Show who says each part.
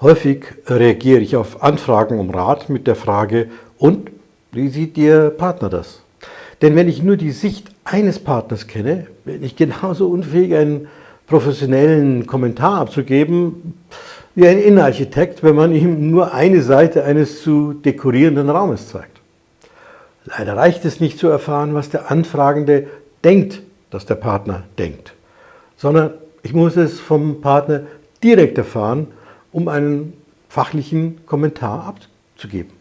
Speaker 1: Häufig reagiere ich auf Anfragen um Rat mit der Frage, und wie sieht Ihr Partner das? Denn wenn ich nur die Sicht eines Partners kenne, bin ich genauso unfähig, einen professionellen Kommentar abzugeben, wie ein Innenarchitekt, wenn man ihm nur eine Seite eines zu dekorierenden Raumes zeigt. Leider reicht es nicht zu erfahren, was der Anfragende denkt, dass der Partner denkt, sondern ich muss es vom Partner direkt erfahren, um einen fachlichen Kommentar abzugeben.